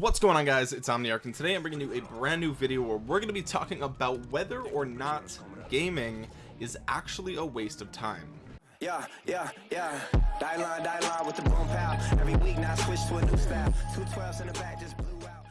what's going on guys it's omniarch and today i'm bringing you a brand new video where we're going to be talking about whether or not gaming is actually a waste of time yeah, yeah, yeah. Die line, die line with the boom pow. Every week now switch to a new style. Two in the back just blew out.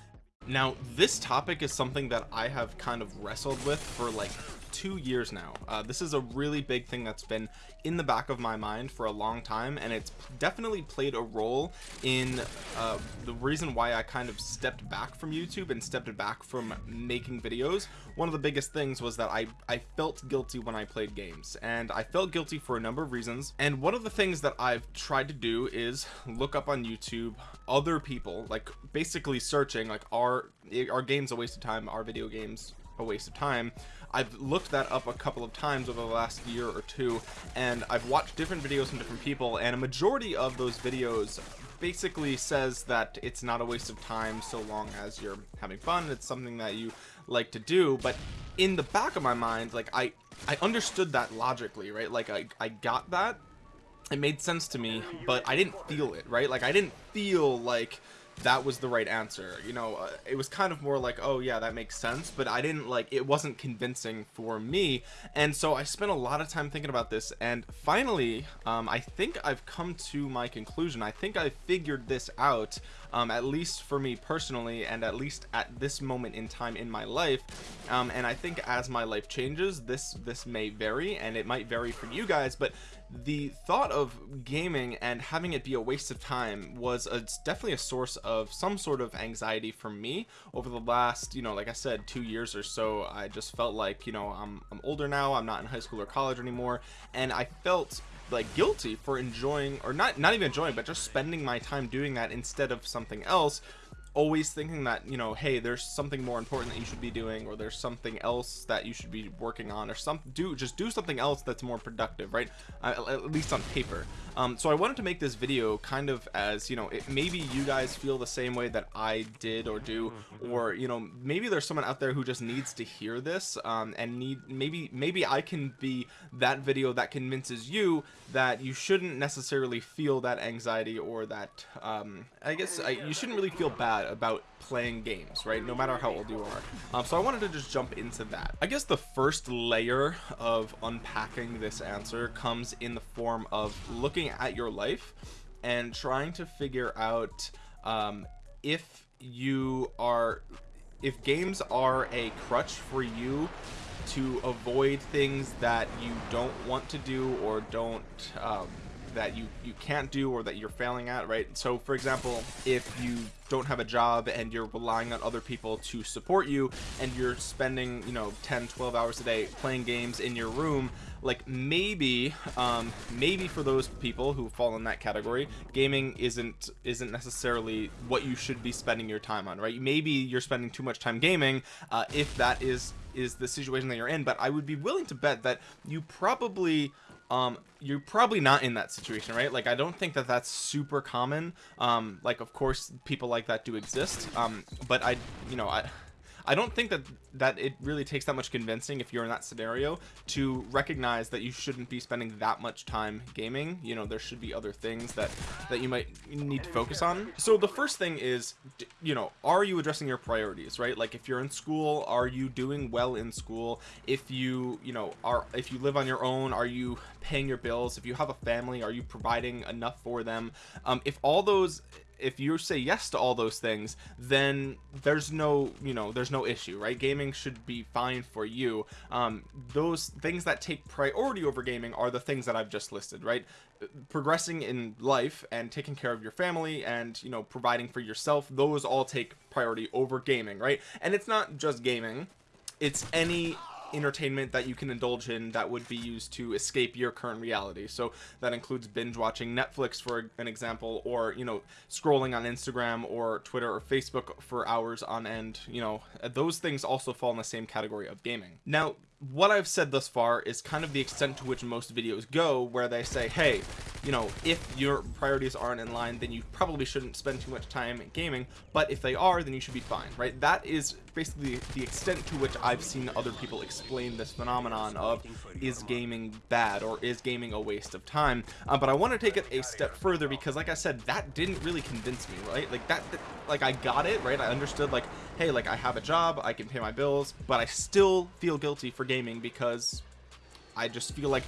now this topic is something that i have kind of wrestled with for like two years now. Uh, this is a really big thing that's been in the back of my mind for a long time and it's definitely played a role in uh, the reason why I kind of stepped back from YouTube and stepped back from making videos. One of the biggest things was that I I felt guilty when I played games and I felt guilty for a number of reasons. And one of the things that I've tried to do is look up on YouTube other people like basically searching like are are games a waste of time? Are video games a waste of time. I've looked that up a couple of times over the last year or two and I've watched different videos from different people and a majority of those videos basically says that it's not a waste of time so long as you're having fun. It's something that you like to do but in the back of my mind like I I understood that logically right? Like I, I got that. It made sense to me but I didn't feel it right? Like I didn't feel like that was the right answer. You know uh, it was kind of more like oh yeah that makes sense but I didn't like it wasn't convincing for me. And so I spent a lot of time thinking about this and finally um, I think I've come to my conclusion. I think I figured this out um, at least for me personally and at least at this moment in time in my life. Um, and I think as my life changes this this may vary and it might vary for you guys but the thought of gaming and having it be a waste of time was a, definitely a source of some sort of anxiety for me. Over the last you know like I said two years or so I just felt like you know I'm, I'm older now. I'm not in high school or college anymore. And I felt like guilty for enjoying or not not even enjoying but just spending my time doing that instead of something else always thinking that you know hey there's something more important that you should be doing or there's something else that you should be working on or some do just do something else that's more productive right? Uh, at least on paper. Um, so I wanted to make this video kind of as you know it, maybe you guys feel the same way that I did or do or you know maybe there's someone out there who just needs to hear this um, and need maybe maybe I can be that video that convinces you that you shouldn't necessarily feel that anxiety or that um, I guess I, you shouldn't really feel bad about playing games right? No matter how old you are. Um, so I wanted to just jump into that. I guess the first layer of unpacking this answer comes in the form of looking at your life and trying to figure out um, if you are if games are a crutch for you to avoid things that you don't want to do or don't um, that you you can't do or that you're failing at right? So for example if you don't have a job and you're relying on other people to support you and you're spending you know 10 12 hours a day playing games in your room like maybe um maybe for those people who fall in that category gaming isn't isn't necessarily what you should be spending your time on right? Maybe you're spending too much time gaming uh, if that is is the situation that you're in but I would be willing to bet that you probably um you're probably not in that situation right? Like i don't think that that's super common. Um like of course people like that do exist. Um but i you know i I don't think that that it really takes that much convincing if you're in that scenario to recognize that you shouldn't be spending that much time gaming. You know there should be other things that that you might need to focus on. So the first thing is you know are you addressing your priorities right? Like if you're in school are you doing well in school? If you you know are if you live on your own are you paying your bills? If you have a family are you providing enough for them? Um, if all those if you say yes to all those things then there's no you know there's no issue right? Gaming should be fine for you. Um those things that take priority over gaming are the things that i've just listed right? Progressing in life and taking care of your family and you know providing for yourself those all take priority over gaming right? And it's not just gaming. It's any entertainment that you can indulge in that would be used to escape your current reality. So that includes binge watching Netflix for an example or you know scrolling on Instagram or Twitter or Facebook for hours on end you know. Those things also fall in the same category of gaming. Now what I've said thus far is kind of the extent to which most videos go where they say hey you know if your priorities aren't in line then you probably shouldn't spend too much time gaming. But if they are then you should be fine right? That is basically the extent to which I've seen other people explain this phenomenon of is gaming bad or is gaming a waste of time? Uh, but I want to take it a step further because like I said that didn't really convince me right? Like that, that like I got it right? I understood like hey like I have a job I can pay my bills but I still feel guilty for gaming because I just feel like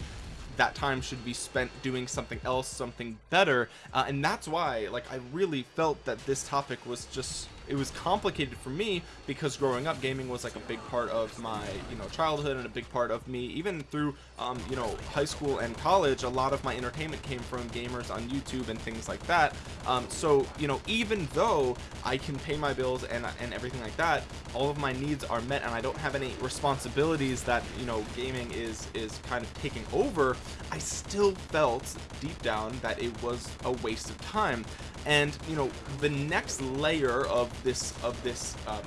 that time should be spent doing something else something better. Uh, and that's why like I really felt that this topic was just it was complicated for me because growing up gaming was like a big part of my you know childhood and a big part of me. Even through um, you know high school and college a lot of my entertainment came from gamers on YouTube and things like that. Um, so you know even though I can pay my bills and, and everything like that all of my needs are met and I don't have any responsibilities that you know gaming is is kind of taking over I still felt deep down that it was a waste of time and you know the next layer of this of this um,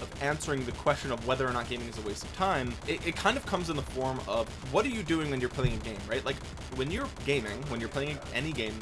of answering the question of whether or not gaming is a waste of time it, it, kind of comes in the form of what are you doing when you're playing a game right? Like when you're gaming when you're playing any game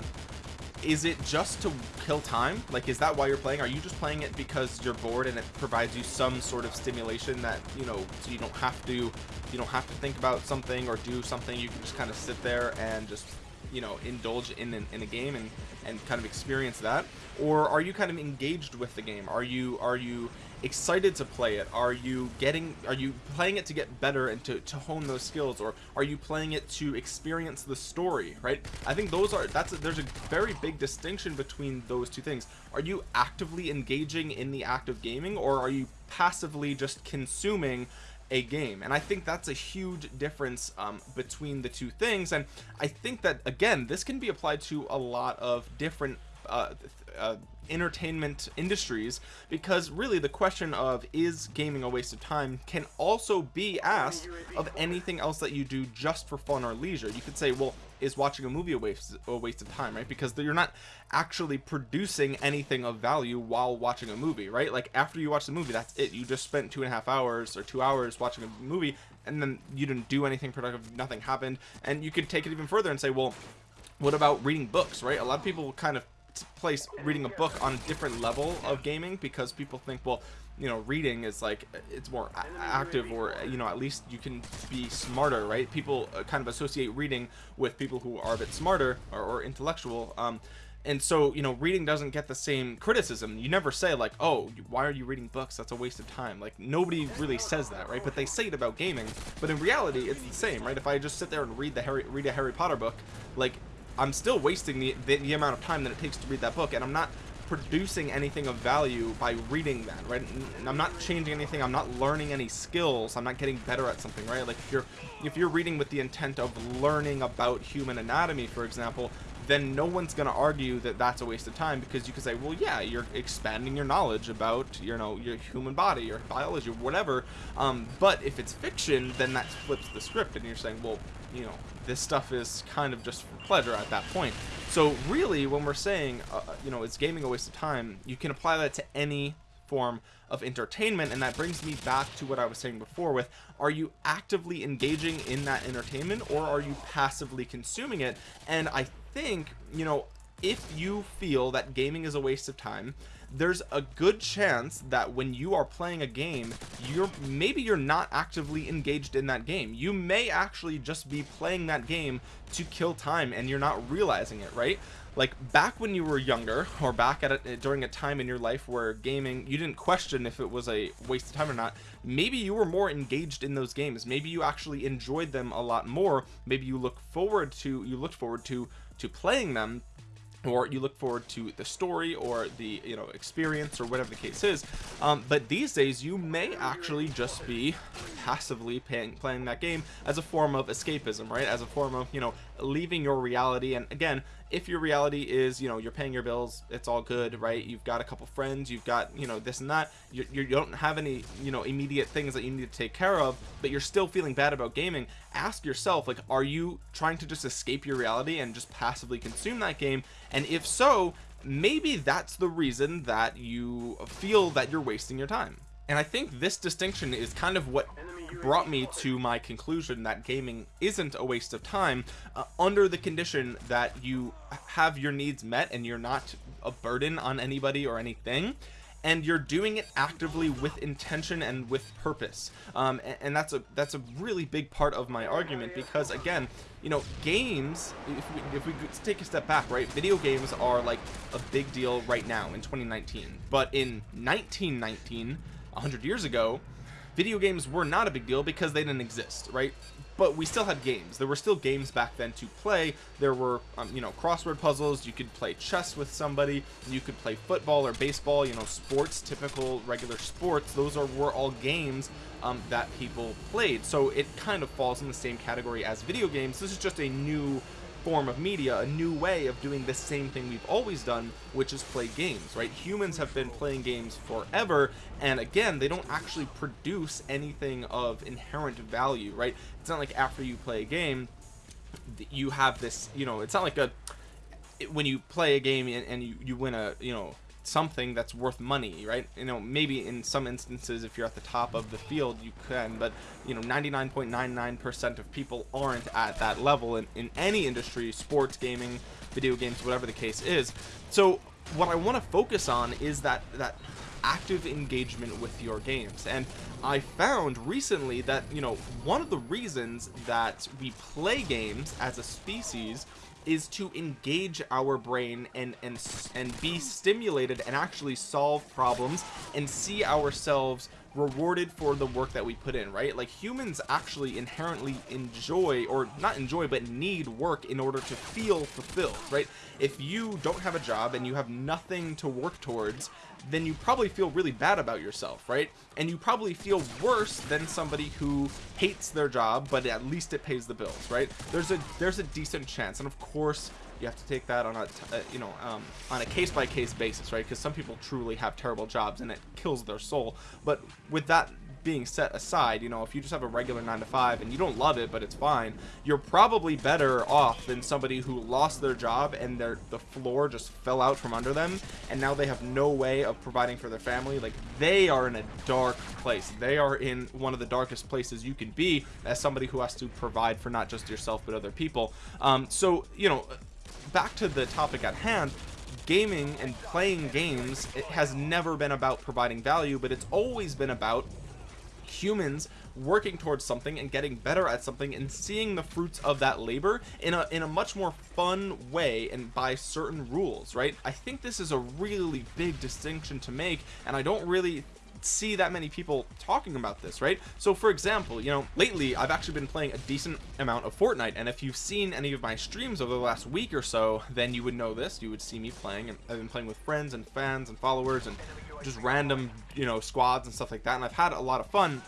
is it just to kill time? Like is that why you're playing? Are you just playing it because you're bored and it provides you some sort of stimulation that you know so you don't have to you don't have to think about something or do something. You can just kind of sit there and just you know indulge in, in, in a game and and kind of experience that? Or are you kind of engaged with the game? Are you are you excited to play it? Are you getting are you playing it to get better and to, to hone those skills? Or are you playing it to experience the story right? I think those are that's a, there's a very big distinction between those two things. Are you actively engaging in the act of gaming or are you passively just consuming a game. And I think that's a huge difference um, between the two things. And I think that again this can be applied to a lot of different uh, uh, entertainment industries because really the question of is gaming a waste of time can also be asked of anything else that you do just for fun or leisure. You could say well is watching a movie a waste a waste of time right? Because you're not actually producing anything of value while watching a movie right? Like after you watch the movie that's it. You just spent two and a half hours or two hours watching a movie and then you didn't do anything productive nothing happened. And you could take it even further and say well what about reading books right? A lot of people kind of place reading a book on a different level of gaming because people think well you know reading is like it's more active or you know at least you can be smarter right? People uh, kind of associate reading with people who are a bit smarter or, or intellectual um and so you know reading doesn't get the same criticism. You never say like oh why are you reading books? That's a waste of time. Like nobody really says that right? But they say it about gaming but in reality it's the same right? If i just sit there and read the harry read a harry potter book like I'm still wasting the, the, the amount of time that it takes to read that book and I'm not producing anything of value by reading that right? I'm not changing anything. I'm not learning any skills. I'm not getting better at something right? Like if you're if you're reading with the intent of learning about human anatomy for example then no one's going to argue that that's a waste of time because you could say well yeah you're expanding your knowledge about you know your human body your biology whatever. Um, but if it's fiction then that flips the script and you're saying well you know this stuff is kind of just for pleasure at that point. So really when we're saying uh, you know it's gaming a waste of time you can apply that to any form of entertainment and that brings me back to what I was saying before with are you actively engaging in that entertainment or are you passively consuming it? And I think you know if you feel that gaming is a waste of time there's a good chance that when you are playing a game you're maybe you're not actively engaged in that game. You may actually just be playing that game to kill time and you're not realizing it right? Like back when you were younger or back at it during a time in your life where gaming you didn't question if it was a waste of time or not maybe you were more engaged in those games. Maybe you actually enjoyed them a lot more. Maybe you look forward to you looked forward to to playing them or you look forward to the story or the you know experience or whatever the case is um, but these days you may actually just be passively paying, playing that game as a form of escapism right? As a form of you know leaving your reality. And again if your reality is you know you're paying your bills it's all good right? You've got a couple friends you've got you know this and that. You, you don't have any you know immediate things that you need to take care of but you're still feeling bad about gaming. Ask yourself like are you trying to just escape your reality and just passively consume that game? And if so maybe that's the reason that you feel that you're wasting your time. And I think this distinction is kind of what brought me to my conclusion that gaming isn't a waste of time uh, under the condition that you have your needs met and you're not a burden on anybody or anything and you're doing it actively with intention and with purpose. Um, and, and, that's a that's a really big part of my argument because again you know games if we, if we take a step back right video games are like a big deal right now in 2019 but in 1919 100 years ago video games were not a big deal because they didn't exist right? But we still had games. There were still games back then to play. There were um, you know crossword puzzles. You could play chess with somebody. You could play football or baseball you know sports typical regular sports. Those are were all games um, that people played. So it kind of falls in the same category as video games. This is just a new form of media, a new way of doing the same thing we've always done, which is play games, right? Humans have been playing games forever, and again, they don't actually produce anything of inherent value, right? It's not like after you play a game, you have this, you know, it's not like a, when you play a game and, and you, you win a, you know, something that's worth money right? You know maybe in some instances if you're at the top of the field you can but you know 99.99% of people aren't at that level in, in any industry sports gaming video games whatever the case is. So what I want to focus on is that that active engagement with your games. And I found recently that you know one of the reasons that we play games as a species is to engage our brain and and and be stimulated and actually solve problems and see ourselves rewarded for the work that we put in right? Like humans actually inherently enjoy or not enjoy but need work in order to feel fulfilled right? If you don't have a job and you have nothing to work towards then you probably feel really bad about yourself right? And you probably feel worse than somebody who hates their job but at least it pays the bills right? There's a there's a decent chance and of course you have to take that on a uh, you know um, on a case-by-case -case basis right? Because some people truly have terrible jobs and it kills their soul. But with that being set aside you know if you just have a regular nine to five and you don't love it but it's fine you're probably better off than somebody who lost their job and their the floor just fell out from under them and now they have no way of providing for their family. Like they are in a dark place. They are in one of the darkest places you can be as somebody who has to provide for not just yourself but other people. Um so you know back to the topic at hand gaming and playing games it has never been about providing value but it's always been about humans working towards something and getting better at something and seeing the fruits of that labor in a in a much more fun way and by certain rules right? I think this is a really big distinction to make and i don't really see that many people talking about this right? So for example you know lately I've actually been playing a decent amount of Fortnite and if you've seen any of my streams over the last week or so then you would know this. You would see me playing and I've been playing with friends and fans and followers and just random you know squads and stuff like that and I've had a lot of fun.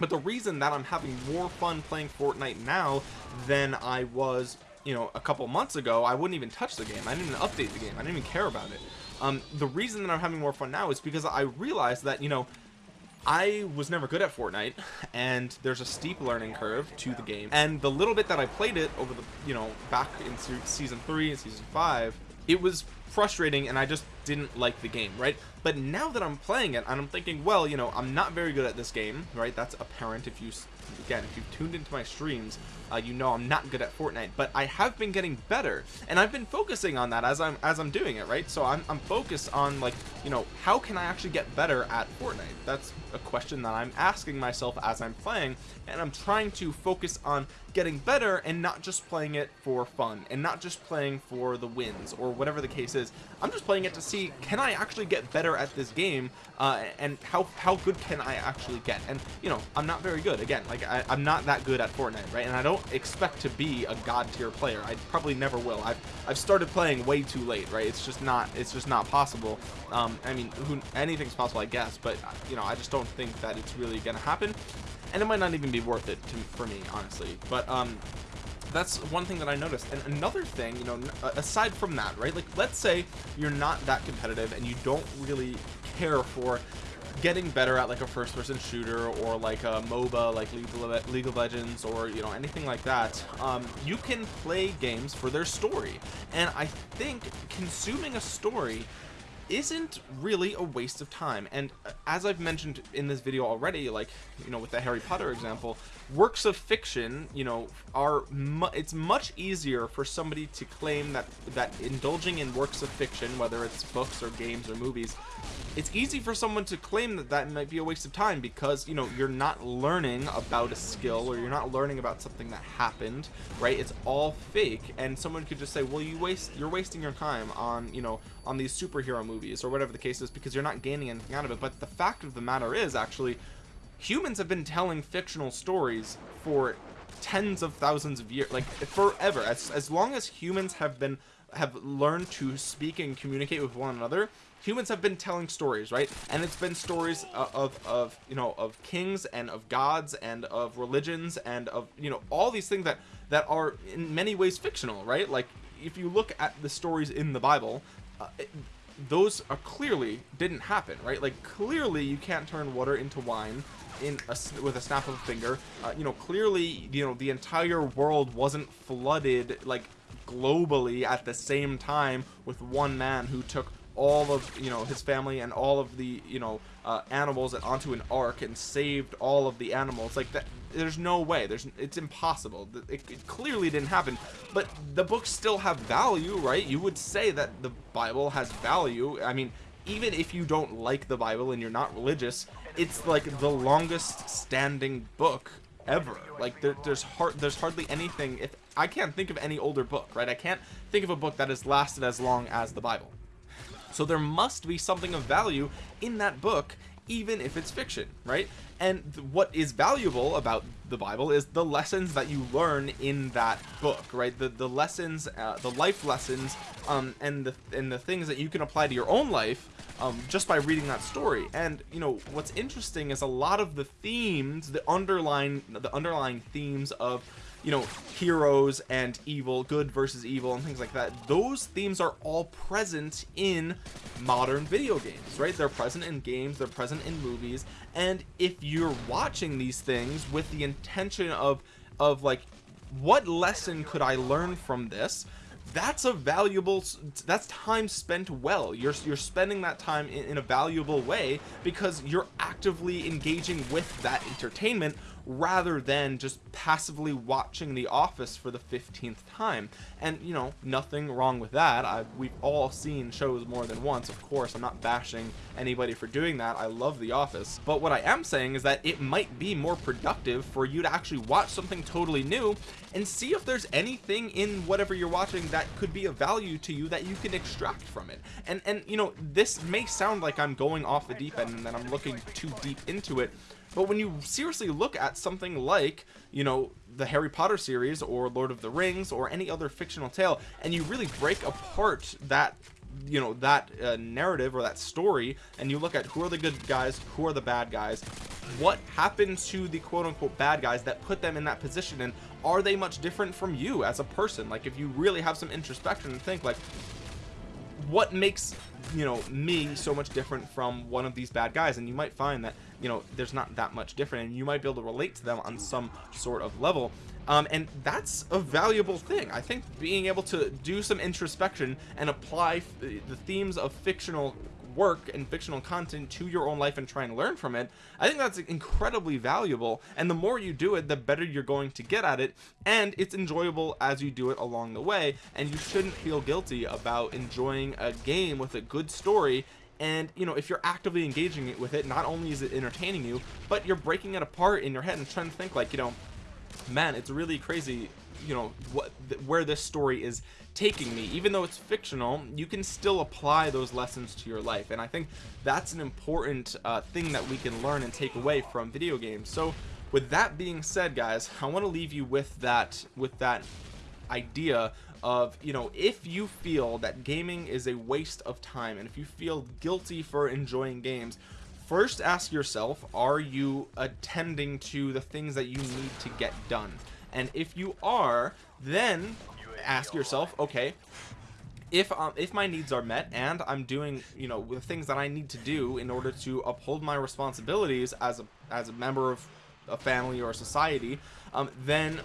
But the reason that I'm having more fun playing Fortnite now than I was you know a couple months ago I wouldn't even touch the game. I didn't even update the game. I didn't even care about it um, the reason that I'm having more fun now is because I realized that you know I was never good at Fortnite and there's a steep learning curve to the game. And the little bit that I played it over the you know back in season 3 and season 5 it was frustrating and I just didn't like the game right? But now that I'm playing it and I'm thinking well you know I'm not very good at this game right? That's apparent if you again if you've tuned into my streams uh, you know I'm not good at Fortnite. But I have been getting better and I've been focusing on that as I'm as I'm doing it right? So I'm, I'm focused on like you know how can I actually get better at Fortnite? That's a question that I'm asking myself as I'm playing and I'm trying to focus on getting better and not just playing it for fun and not just playing for the wins or whatever the case is I'm just playing it to see can I actually get better at this game uh, and how how good can I actually get? And you know I'm not very good. Again like I, I'm not that good at Fortnite right? And I don't expect to be a god tier player. I probably never will. I've, I've started playing way too late right? It's just not it's just not possible. Um, I mean who anything's possible I guess but you know I just don't think that it's really gonna happen. And it might not even be worth it to, for me honestly. But um that's one thing that I noticed. And another thing you know aside from that right like let's say you're not that competitive and you don't really care for getting better at like a first person shooter or like a MOBA like League of Legends or you know anything like that um, you can play games for their story. And I think consuming a story isn't really a waste of time. And uh, as I've mentioned in this video already like you know with the Harry Potter example works of fiction you know are mu it's much easier for somebody to claim that that indulging in works of fiction whether it's books or games or movies it's easy for someone to claim that that might be a waste of time because you know you're not learning about a skill or you're not learning about something that happened right? It's all fake. And someone could just say well you waste you're wasting your time on you know on these superhero movies or whatever the case is because you're not gaining anything out of it. But the fact of the matter is actually humans have been telling fictional stories for tens of thousands of years like forever. As, as long as humans have been have learned to speak and communicate with one another humans have been telling stories right? And it's been stories of, of, of you know of kings and of gods and of religions and of you know all these things that that are in many ways fictional right? Like if you look at the stories in the bible uh, those are clearly didn't happen right? Like clearly you can't turn water into wine in a, with a snap of a finger. Uh, you know clearly you know the entire world wasn't flooded like globally at the same time with one man who took all of you know his family and all of the you know uh, animals onto an ark and saved all of the animals. Like that there's no way. There's it's impossible. It, it, clearly didn't happen. But the books still have value right? You would say that the bible has value. I mean even if you don't like the bible and you're not religious it's like the longest standing book ever. Like there, there's hard there's hardly anything if i can't think of any older book right? I can't think of a book that has lasted as long as the bible so there must be something of value in that book even if it's fiction right? And what is valuable about the bible is the lessons that you learn in that book right? The the lessons uh, the life lessons um and the and the things that you can apply to your own life um just by reading that story. And you know what's interesting is a lot of the themes the underlying the underlying themes of you know heroes and evil good versus evil and things like that those themes are all present in modern video games right? They're present in games they're present in movies and if you're watching these things with the intention of of like what lesson could I learn from this that's a valuable that's time spent well. You're you're spending that time in, in, a valuable way because you're actively engaging with that entertainment rather than just passively watching the office for the 15th time. And you know nothing wrong with that. I we've all seen shows more than once of course. I'm not bashing anybody for doing that. I love the office. But what I am saying is that it might be more productive for you to actually watch something totally new and see if there's anything in whatever you're watching that could be of value to you that you can extract from it. And and you know this may sound like I'm going off the deep end and that I'm looking too deep into it but when you seriously look at something like you know the Harry Potter series or Lord of the Rings or any other fictional tale and you really break apart that you know that uh, narrative or that story and you look at who are the good guys who are the bad guys what happened to the quote-unquote bad guys that put them in that position and are they much different from you as a person? Like if you really have some introspection and think like what makes you know me so much different from one of these bad guys? And you might find that you know there's not that much different and you might be able to relate to them on some sort of level. Um, and that's a valuable thing. I think being able to do some introspection and apply the themes of fictional work and fictional content to your own life and try and learn from it I think that's incredibly valuable. And the more you do it the better you're going to get at it. And it's enjoyable as you do it along the way. And you shouldn't feel guilty about enjoying a game with a good story. And you know if you're actively engaging it with it not only is it entertaining you but you're breaking it apart in your head and trying to think like you know man it's really crazy you know what where this story is taking me. Even though it's fictional you can still apply those lessons to your life. And I think that's an important uh, thing that we can learn and take away from video games. So with that being said guys I want to leave you with that with that idea of you know if you feel that gaming is a waste of time and if you feel guilty for enjoying games first ask yourself are you attending to the things that you need to get done and if you are then ask yourself okay if um, if my needs are met and I'm doing you know the things that I need to do in order to uphold my responsibilities as a as a member of a family or a society um, then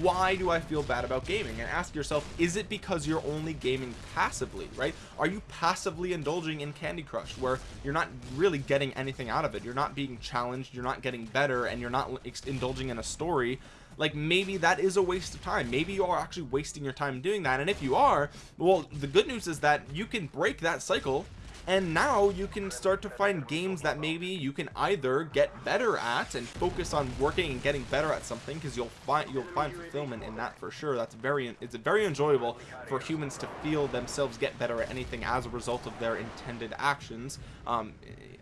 why do I feel bad about gaming? And ask yourself is it because you're only gaming passively right? Are you passively indulging in Candy Crush where you're not really getting anything out of it? You're not being challenged you're not getting better and you're not indulging in a story like maybe that is a waste of time. Maybe you are actually wasting your time doing that. And if you are well the good news is that you can break that cycle and now you can start to find games that maybe you can either get better at and focus on working and getting better at something because you'll find you'll find fulfillment in that for sure. That's very it's very enjoyable for humans to feel themselves get better at anything as a result of their intended actions. Um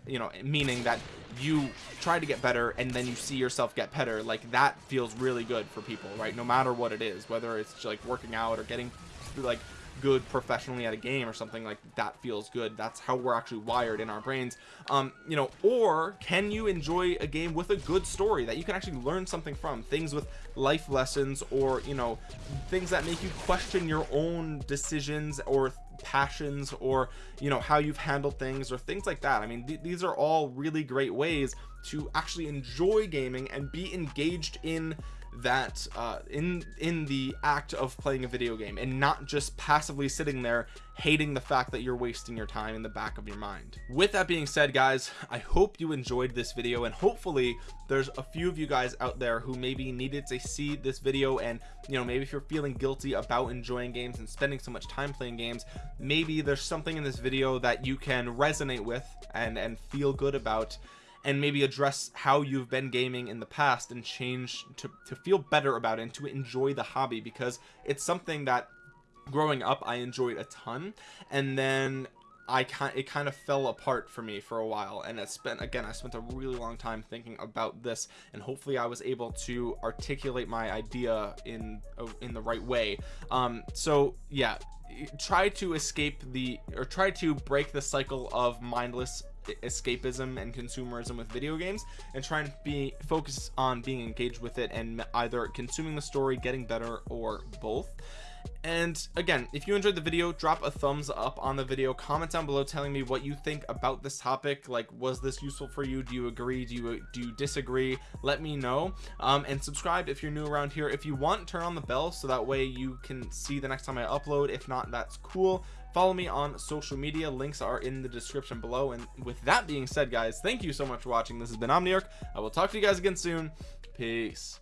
you know meaning that you try to get better and then you see yourself get better. Like that feels really good for people right? No matter what it is whether it's like working out or getting like good professionally at a game or something like that feels good. That's how we're actually wired in our brains. Um you know or can you enjoy a game with a good story that you can actually learn something from? Things with life lessons or you know things that make you question your own decisions or passions or you know how you've handled things or things like that. I mean th these are all really great ways to actually enjoy gaming and be engaged in that uh, in in the act of playing a video game and not just passively sitting there hating the fact that you're wasting your time in the back of your mind. With that being said guys I hope you enjoyed this video and hopefully there's a few of you guys out there who maybe needed to see this video and you know maybe if you're feeling guilty about enjoying games and spending so much time playing games maybe there's something in this video that you can resonate with and and feel good about and maybe address how you've been gaming in the past and change to, to feel better about it and to enjoy the hobby because it's something that growing up I enjoyed a ton. And then I kind it kind of fell apart for me for a while. And it spent again I spent a really long time thinking about this and hopefully I was able to articulate my idea in in the right way. Um so yeah try to escape the or try to break the cycle of mindless escapism and consumerism with video games and try and be focused on being engaged with it and either consuming the story getting better or both. And again if you enjoyed the video drop a thumbs up on the video. Comment down below telling me what you think about this topic. Like was this useful for you? Do you agree? Do you do you disagree? Let me know. Um, and subscribe if you're new around here. If you want turn on the bell so that way you can see the next time I upload. If not that's cool follow me on social media. Links are in the description below. And with that being said guys thank you so much for watching. This has been Omniarch. I will talk to you guys again soon. Peace